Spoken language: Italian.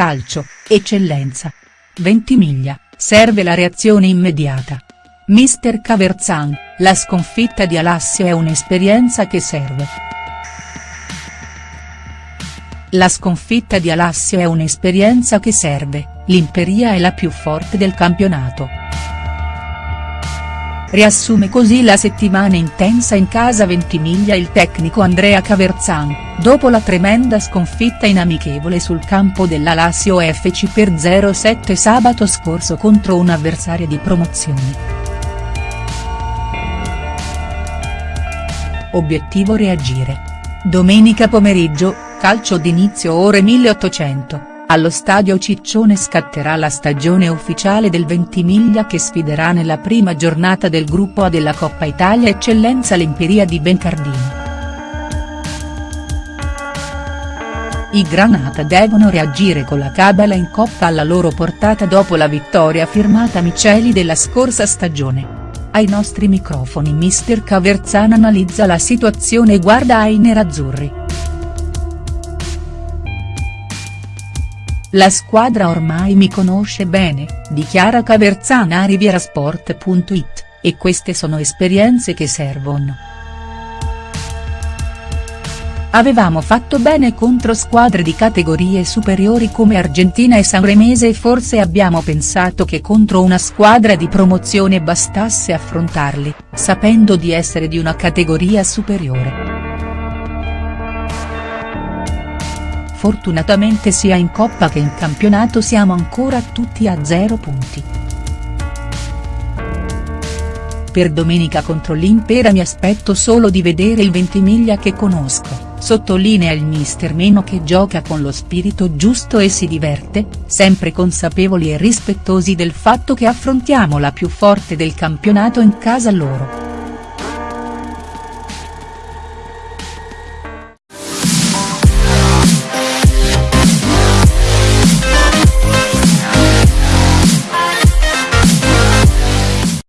calcio, eccellenza. Ventimiglia, serve la reazione immediata. Mister Caverzan, la sconfitta di Alassio è un'esperienza che serve. La sconfitta di Alassio è un'esperienza che serve, l'Imperia è la più forte del campionato. Riassume così la settimana intensa in casa Ventimiglia il tecnico Andrea Caverzan, dopo la tremenda sconfitta in amichevole sul campo della Lazio FC per 0-7 sabato scorso contro un avversario di promozione. Obiettivo reagire. Domenica pomeriggio, calcio d'inizio ore 1800. Allo stadio Ciccione scatterà la stagione ufficiale del Ventimiglia che sfiderà nella prima giornata del gruppo A della Coppa Italia Eccellenza l'Imperia di Bencardino. I Granata devono reagire con la cabala in coppa alla loro portata dopo la vittoria firmata Miceli della scorsa stagione. Ai nostri microfoni mister Caverzana analizza la situazione e guarda ai nerazzurri. La squadra ormai mi conosce bene, dichiara Caverzana a rivierasport.it, e queste sono esperienze che servono. Avevamo fatto bene contro squadre di categorie superiori come Argentina e Sanremese e forse abbiamo pensato che contro una squadra di promozione bastasse affrontarli, sapendo di essere di una categoria superiore. Fortunatamente sia in Coppa che in campionato siamo ancora tutti a zero punti. Per domenica contro l'Impera mi aspetto solo di vedere il Ventimiglia che conosco, sottolinea il mister Meno che gioca con lo spirito giusto e si diverte, sempre consapevoli e rispettosi del fatto che affrontiamo la più forte del campionato in casa loro.